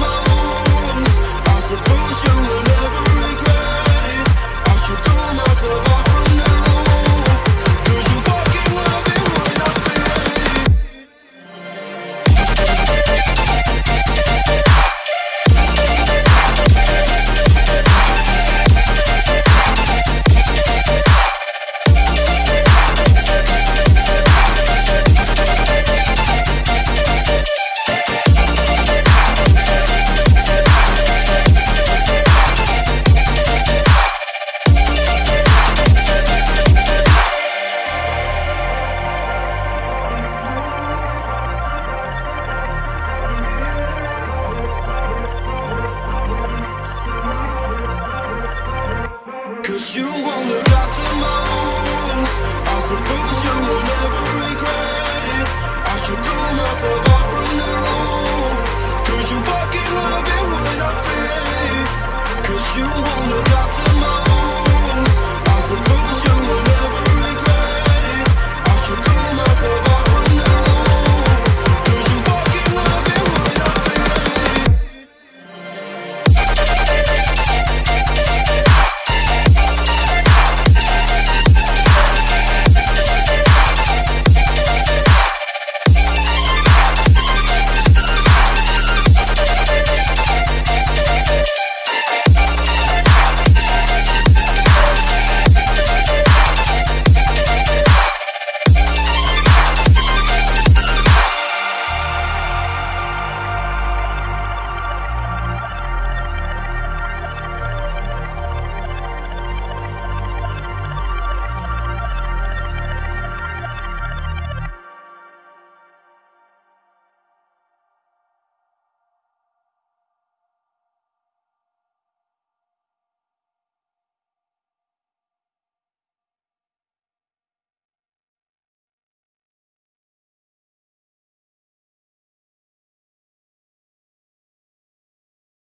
my wounds. I suppose you will Cause you won't look up